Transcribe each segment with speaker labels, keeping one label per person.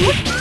Speaker 1: よ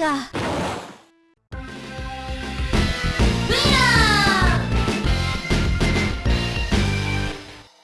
Speaker 1: が